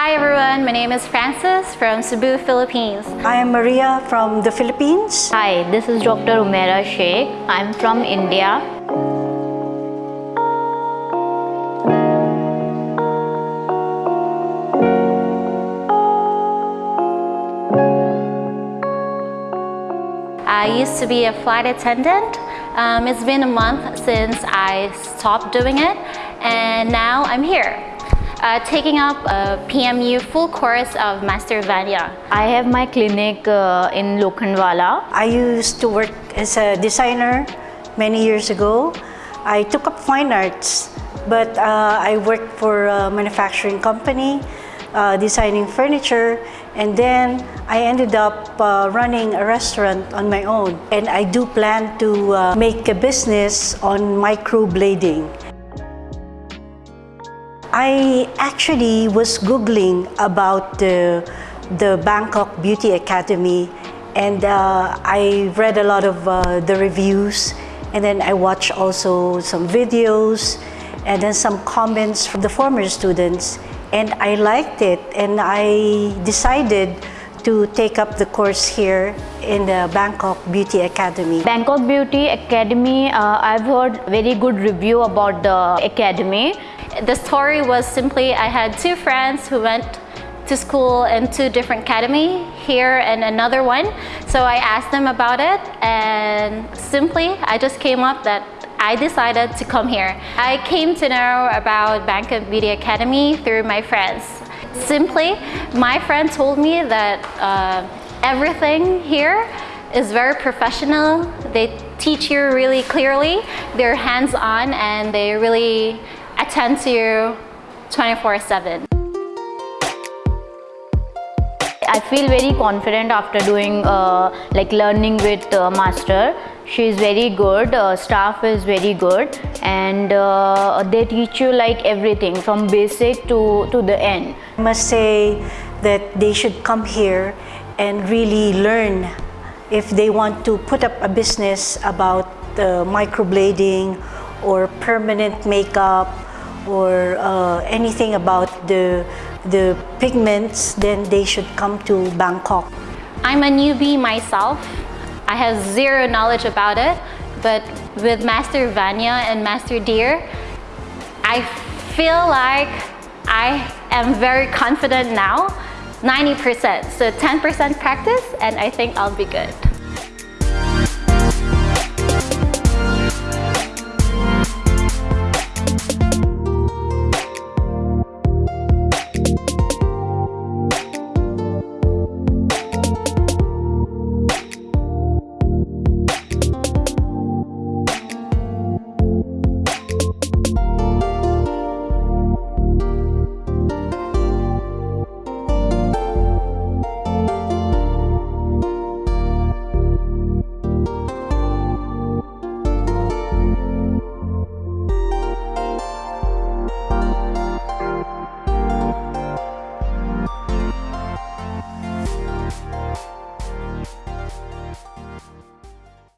Hi everyone, my name is Francis from Cebu, Philippines. I am Maria from the Philippines. Hi, this is Dr. Umaira Sheikh. I'm from India. I used to be a flight attendant. Um, it's been a month since I stopped doing it and now I'm here uh, taking up a PMU full course of Master Vanya. I have my clinic uh, in Lokhandwala. I used to work as a designer many years ago. I took up fine arts, but uh, I worked for a manufacturing company, uh, designing furniture, and then I ended up uh, running a restaurant on my own. And I do plan to uh, make a business on microblading. I actually was Googling about the, the Bangkok Beauty Academy and uh, I read a lot of uh, the reviews and then I watched also some videos and then some comments from the former students and I liked it and I decided to take up the course here in the Bangkok Beauty Academy. Bangkok Beauty Academy, uh, I've heard very good review about the academy the story was simply I had two friends who went to school in two different academy here and another one. So I asked them about it and simply I just came up that I decided to come here. I came to know about Bangkok Beauty Academy through my friends. Simply, my friend told me that uh, everything here is very professional. They teach you really clearly. They're hands-on and they really attend to you 24-7. I feel very confident after doing uh, like learning with uh, master. She is very good, uh, staff is very good and uh, they teach you like everything from basic to, to the end. I must say that they should come here and really learn if they want to put up a business about microblading or permanent makeup or uh, anything about the, the pigments, then they should come to Bangkok. I'm a newbie myself. I have zero knowledge about it, but with Master Vanya and Master Deer, I feel like I am very confident now, 90%. So 10% practice and I think I'll be good.